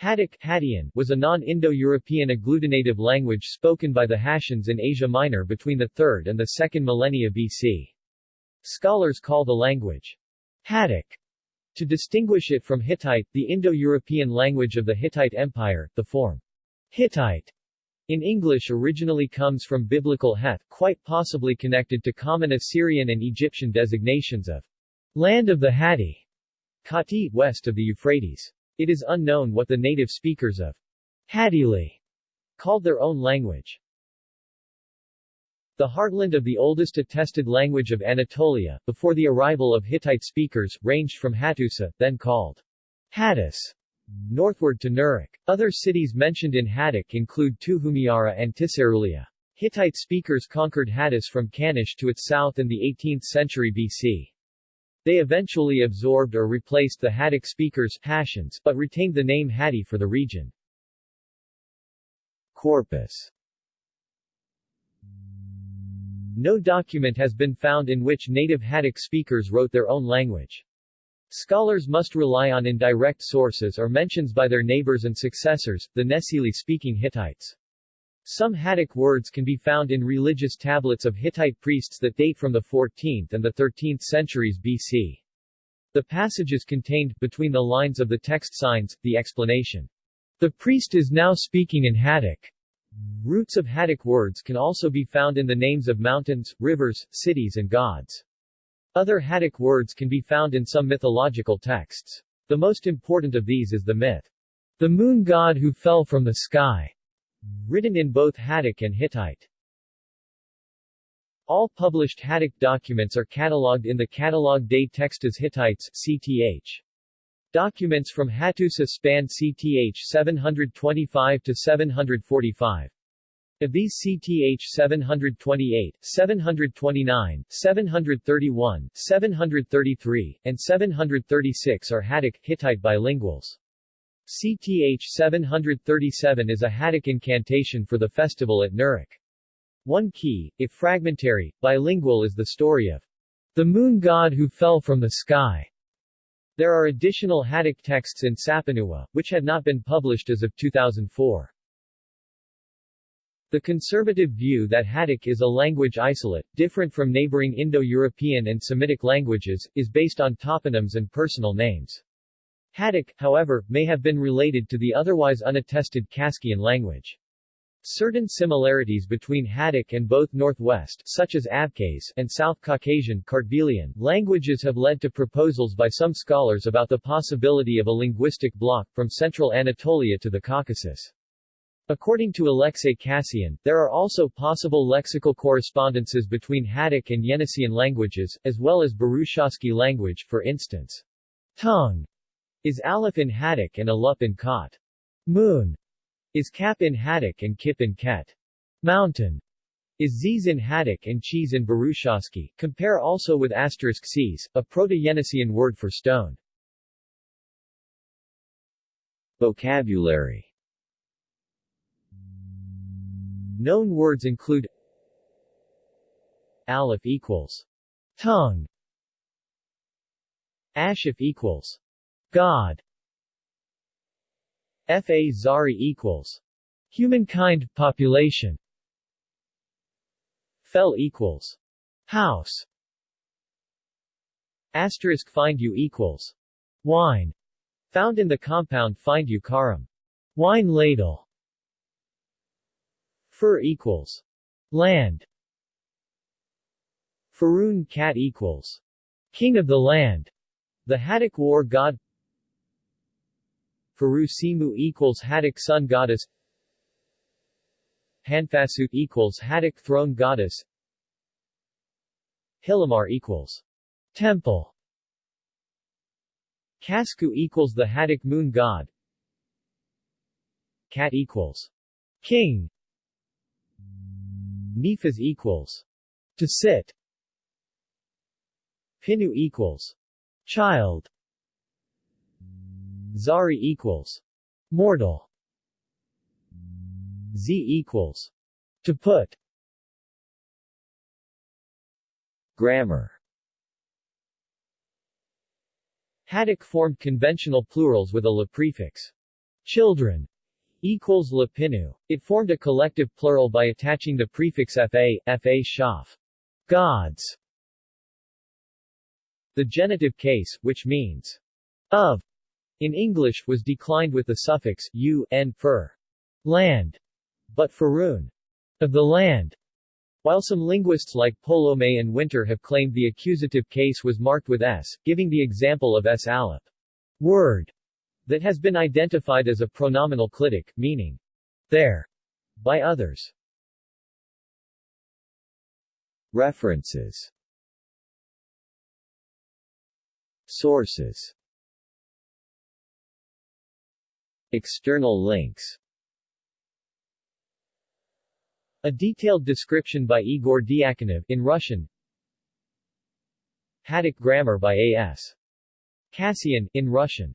Hattic Hattian was a non-Indo-European agglutinative language spoken by the Hattians in Asia Minor between the 3rd and the 2nd millennia BC. Scholars call the language Hattic to distinguish it from Hittite, the Indo-European language of the Hittite Empire. The form Hittite in English originally comes from biblical Heth, quite possibly connected to common Assyrian and Egyptian designations of land of the Hatti, Kati, west of the Euphrates. It is unknown what the native speakers of Hattili called their own language. The heartland of the oldest attested language of Anatolia, before the arrival of Hittite speakers, ranged from Hattusa, then called Hattus, northward to Nerik. Other cities mentioned in Hattic include Tuhumiara and Tissarulia. Hittite speakers conquered Hattus from Kanish to its south in the 18th century BC. They eventually absorbed or replaced the Hattic speakers Hattians, but retained the name Hatti for the region. Corpus No document has been found in which native Hattic speakers wrote their own language. Scholars must rely on indirect sources or mentions by their neighbors and successors, the Nesili-speaking Hittites. Some Hattic words can be found in religious tablets of Hittite priests that date from the 14th and the 13th centuries BC. The passages contained, between the lines of the text signs, the explanation. The priest is now speaking in Hattic. Roots of Hattic words can also be found in the names of mountains, rivers, cities and gods. Other Hattic words can be found in some mythological texts. The most important of these is the myth, the moon god who fell from the sky, written in both Hattic and Hittite. All published Hattic documents are catalogued in the Catalogue des Textes Hittites CTH. Documents from Hattusa span CTH 725 to 745. Of these CTH 728, 729, 731, 733, and 736 are Hattic Hittite bilinguals. CTH 737 is a Hattic incantation for the festival at Nerik. One key, if fragmentary, bilingual is the story of the moon god who fell from the sky. There are additional Hattic texts in Sapinuwa, which had not been published as of 2004. The conservative view that Hattic is a language isolate, different from neighboring Indo-European and Semitic languages, is based on toponyms and personal names. Hattic, however, may have been related to the otherwise unattested Kaskian language. Certain similarities between Hattic and both Northwest such as Abkhaz and South Caucasian Kartvelian languages have led to proposals by some scholars about the possibility of a linguistic bloc from central Anatolia to the Caucasus. According to Alexei Kassian, there are also possible lexical correspondences between Hattic and Yeniseian languages, as well as Burushaski language, for instance. Tongue is Aleph in Hattic and Alup in Ket. Moon is Kap in Hattic and Kip in Ket. Mountain is Ziz in Hattic and Cheese in Burushaski. Compare also with asterisk Cs, a Proto-Yeniseian word for stone. Vocabulary Known words include Aleph equals tongue Ashif equals God. Fa Zari equals humankind population. Fel equals house. Asterisk find you equals wine. Found in the compound find you karam. Wine ladle. Fur equals land. Faroon cat equals king of the land. The Hattic war god Faru Simu equals Hattic sun goddess. Hanfasut equals Hattic throne goddess. Hilamar equals temple. Kasku equals the Hattic moon god. Cat equals king. Nifas equals to sit. Pinu equals child. Zari equals mortal. Z equals to put. Grammar Hattic formed conventional plurals with a la prefix. children equals Lapinu. It formed a collective plural by attaching the prefix fa, fa shaf, gods. The genitive case, which means of, in English, was declined with the suffix u, n for land, but farun, of the land. While some linguists like Polome and Winter have claimed the accusative case was marked with s, giving the example of s alip word that has been identified as a pronominal clitic, meaning there, by others. References Sources External links. A detailed description by Igor Diakonov in Russian. Hattic grammar by A.S. Kassian, in Russian